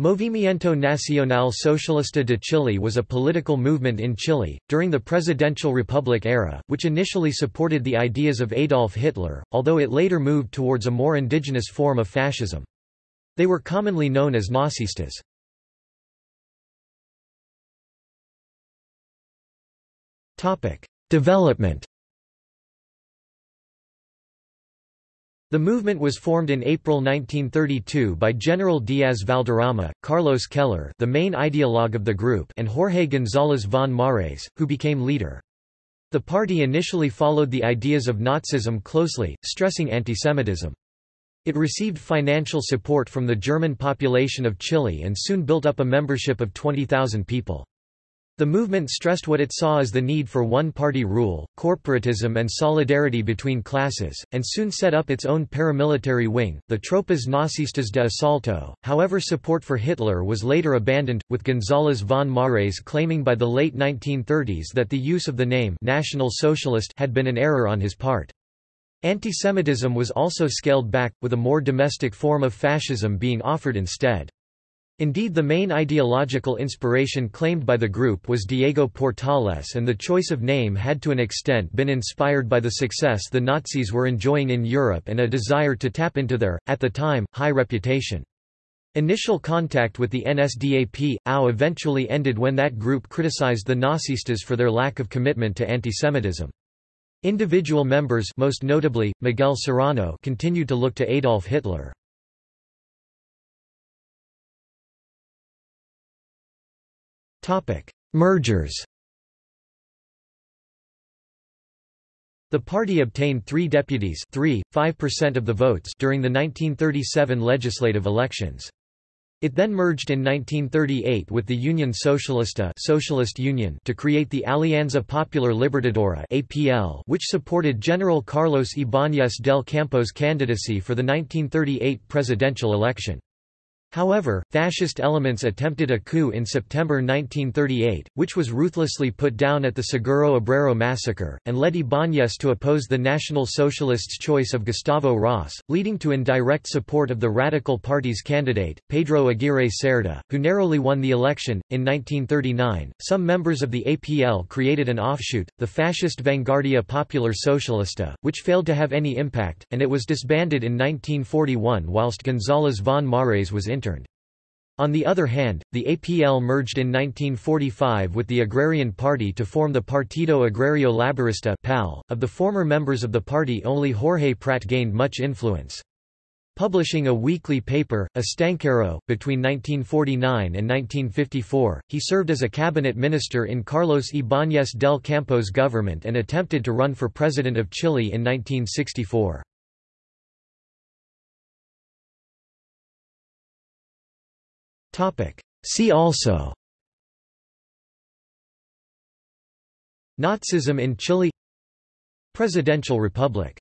Movimiento Nacional Socialista de Chile was a political movement in Chile, during the presidential republic era, which initially supported the ideas of Adolf Hitler, although it later moved towards a more indigenous form of fascism. They were commonly known as Nazistas. Development The movement was formed in April 1932 by General Diaz Valderrama, Carlos Keller the main ideologue of the group and Jorge González von Marées, who became leader. The party initially followed the ideas of Nazism closely, stressing antisemitism. It received financial support from the German population of Chile and soon built up a membership of 20,000 people. The movement stressed what it saw as the need for one-party rule, corporatism and solidarity between classes, and soon set up its own paramilitary wing, the Tropas Nazistas de Asalto. However support for Hitler was later abandoned, with González von Marées claiming by the late 1930s that the use of the name National Socialist had been an error on his part. Antisemitism was also scaled back, with a more domestic form of fascism being offered instead. Indeed the main ideological inspiration claimed by the group was Diego Portales and the choice of name had to an extent been inspired by the success the Nazis were enjoying in Europe and a desire to tap into their, at the time, high reputation. Initial contact with the NSDAP, AU eventually ended when that group criticized the Nazistas for their lack of commitment to antisemitism. Individual members most notably, Miguel Serrano continued to look to Adolf Hitler. Mergers The party obtained three deputies 3, 5% of the votes during the 1937 legislative elections. It then merged in 1938 with the Union Socialista Socialist Union to create the Alianza Popular Libertadora APL, which supported General Carlos Ibáñez del Campo's candidacy for the 1938 presidential election. However, fascist elements attempted a coup in September 1938, which was ruthlessly put down at the Seguro Obrero massacre, and led Ibáñez to oppose the National Socialists' choice of Gustavo Ross, leading to indirect support of the Radical Party's candidate, Pedro Aguirre Cerda, who narrowly won the election. In 1939, some members of the APL created an offshoot, the fascist Vanguardia Popular Socialista, which failed to have any impact, and it was disbanded in 1941 whilst González von Marées was in on the other hand, the APL merged in 1945 with the Agrarian Party to form the Partido Agrario Laborista PAL. .Of the former members of the party only Jorge Prat gained much influence. Publishing a weekly paper, Estanquero, between 1949 and 1954, he served as a cabinet minister in Carlos Ibáñez del Campo's government and attempted to run for president of Chile in 1964. See also. Nazism in Chile. Presidential Republic